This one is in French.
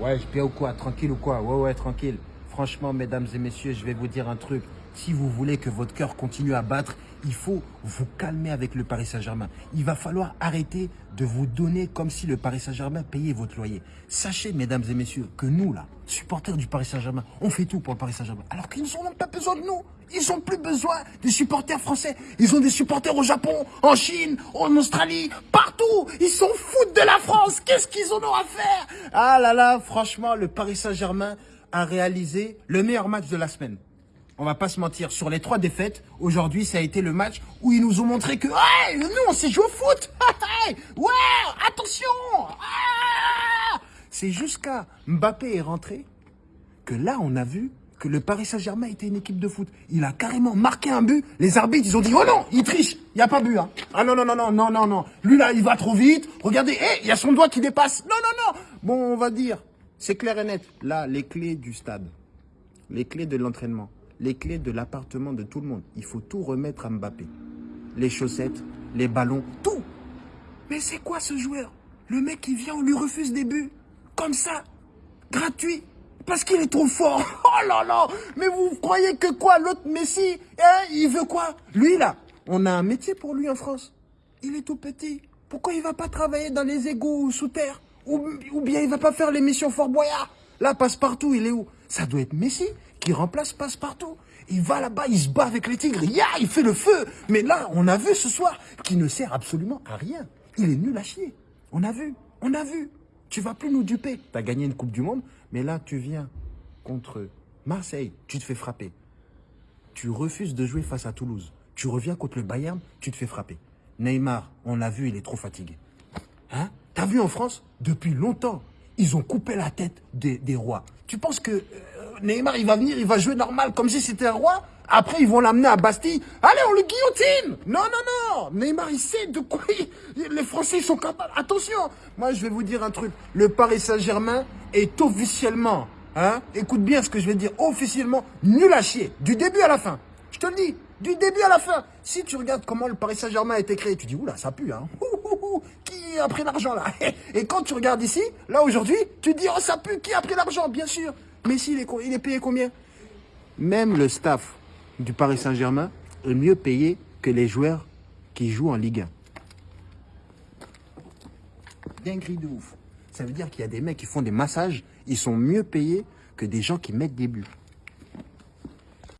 Ouais, je bien ou quoi? Tranquille ou quoi? Ouais, ouais, tranquille. Franchement, mesdames et messieurs, je vais vous dire un truc. Si vous voulez que votre cœur continue à battre, il faut vous calmer avec le Paris Saint-Germain. Il va falloir arrêter de vous donner comme si le Paris Saint-Germain payait votre loyer. Sachez, mesdames et messieurs, que nous, là, supporters du Paris Saint-Germain, on fait tout pour le Paris Saint-Germain. Alors qu'ils n'ont même pas besoin de nous. Ils n'ont plus besoin des supporters français. Ils ont des supporters au Japon, en Chine, en Australie. Ils s'en foutent de la France. Qu'est-ce qu'ils en ont à faire? Ah là là, franchement, le Paris Saint-Germain a réalisé le meilleur match de la semaine on va pas se mentir, sur les trois défaites, aujourd'hui, ça a été le match où ils nous ont montré que, hey, nous, on sait jouer au foot. ouais, attention. Ah C'est jusqu'à Mbappé est rentré que là, on a vu que le Paris Saint-Germain était une équipe de foot. Il a carrément marqué un but. Les arbitres, ils ont dit, oh non, il triche. Il n'y a pas but. Hein. Ah non, non, non, non, non, non, non. Lui, là, il va trop vite. Regardez, il y a son doigt qui dépasse. Non, non, non. Bon, on va dire, c'est clair et net. Là, les clés du stade, les clés de l'entraînement les clés de l'appartement de tout le monde. Il faut tout remettre à Mbappé. Les chaussettes, les ballons, tout. Mais c'est quoi ce joueur? Le mec qui vient, on lui refuse des buts. Comme ça. Gratuit. Parce qu'il est trop fort. Oh là là Mais vous croyez que quoi L'autre Messi, hein, il veut quoi? Lui là, on a un métier pour lui en France. Il est tout petit. Pourquoi il va pas travailler dans les égouts sous terre? Ou, ou, bien il va pas faire l'émission Fort Boyard? Là, passe-partout, il est où? Ça doit être Messi qui remplace Passe-Partout. Il va là-bas, il se bat avec les tigres, il fait le feu. Mais là, on a vu ce soir qu'il ne sert absolument à rien. Il est nul à chier. On a vu, on a vu. Tu vas plus nous duper. Tu as gagné une Coupe du Monde, mais là, tu viens contre Marseille, tu te fais frapper. Tu refuses de jouer face à Toulouse. Tu reviens contre le Bayern, tu te fais frapper. Neymar, on l'a vu, il est trop fatigué. Hein? T'as vu en France? Depuis longtemps, ils ont coupé la tête des, rois. Tu penses que euh, Neymar, il va venir, il va jouer normal, comme si c'était un roi? Après, ils vont l'amener à Bastille. Allez, on le guillotine Non, non, non Neymar, il sait de quoi les Français sont capables. Attention Moi, je vais vous dire un truc. Le Paris Saint-Germain est officiellement, hein, écoute bien ce que je vais dire, officiellement nul à chier. Du début à la fin. Je te le dis, du début à la fin. Si tu regardes comment le Paris Saint-Germain a été créé, tu dis, oula, ça pue, hein. Qui a pris l'argent, là? Et quand tu regardes ici, là, aujourd'hui, tu dis, oh, ça pue, qui a pris l'argent? Bien sûr Messi, il est, il est payé combien? Même le staff du Paris Saint-Germain est mieux payé que les joueurs qui jouent en Ligue 1. Dinguerie de ouf. Ça veut dire qu'il y a des mecs qui font des massages, ils sont mieux payés que des gens qui mettent des buts.